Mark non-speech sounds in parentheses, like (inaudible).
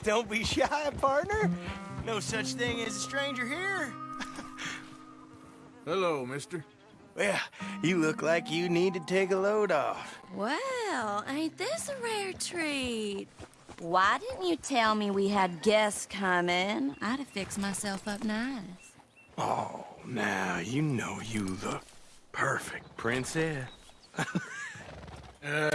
(laughs) Don't be shy, partner. No such thing as a stranger here. Hello, mister. Well, you look like you need to take a load off. Well, ain't this a rare treat? Why didn't you tell me we had guests coming? I'd have fixed myself up nice. Oh, now you know you look perfect, princess. (laughs) Uh,